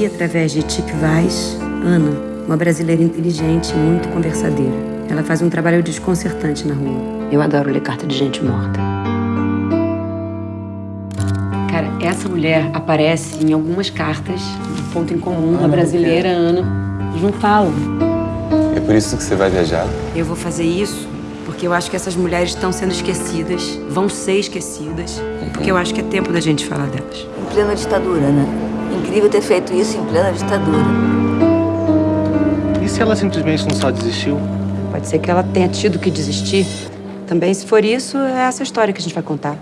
conheci através de Tip Vaz, Ana, uma brasileira inteligente e muito conversadeira. Ela faz um trabalho desconcertante na rua. Eu adoro ler carta de gente morta. Cara, essa mulher aparece em algumas cartas, um ponto em comum, a brasileira Ana. Eles não falam. É por isso que você vai viajar? Eu vou fazer isso porque eu acho que essas mulheres estão sendo esquecidas, vão ser esquecidas, porque eu acho que é tempo da gente falar delas. Em plena ditadura, né? Incrível ter feito isso em plena ditadura. E se ela simplesmente não só desistiu? Pode ser que ela tenha tido que desistir. Também, se for isso, é essa história que a gente vai contar.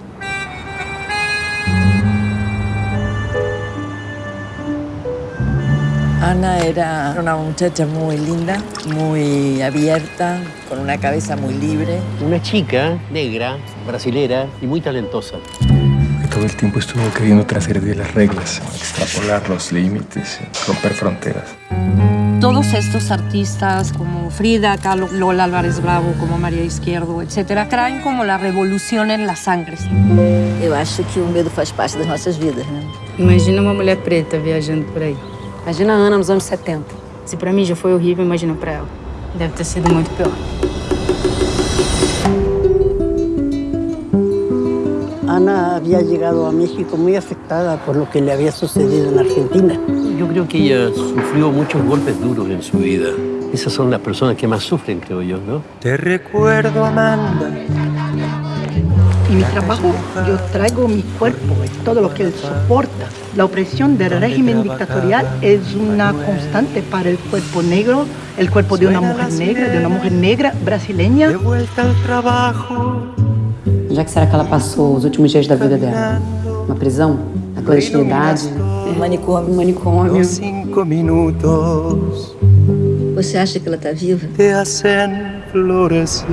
Ana era una muchacha muy linda, muy abierta, con una cabeza muy libre. Una chica negra, brasilera y muy talentosa. Todo el tiempo estuvo queriendo trascender las reglas, extrapolar los límites, romper fronteras. Todos estos artistas como Frida Kahlo, Lola Álvarez Bravo, como María Izquierdo, etcétera, traen como la revolución en las sangres. Eu acho que o medo faz parte das nossas vidas, né? Imagina uma mulher preta viajando por aí. Imagina a Ana nos anos 70. Se pra mim já foi horrível, imagina pra ela. Deve ter sido muito pior. Había llegado a México muy afectada por lo que le había sucedido en Argentina. Yo creo que ella sufrió muchos golpes duros en su vida. Esas son las personas que más sufren, creo yo, ¿no? Te recuerdo, Amanda. En mi trabajo yo traigo mi cuerpo, todo lo que él soporta. La opresión del régimen dictatorial es una constante para el cuerpo negro, el cuerpo de una mujer negra, de una mujer negra brasileña. De vuelta al trabajo. Onde é que será que ela passou os últimos dias da vida dela? Uma prisão? Na clandestinidade? Um manicômio. Um manicômio. Cinco minutos Você acha que ela tá viva? te hacen florecer.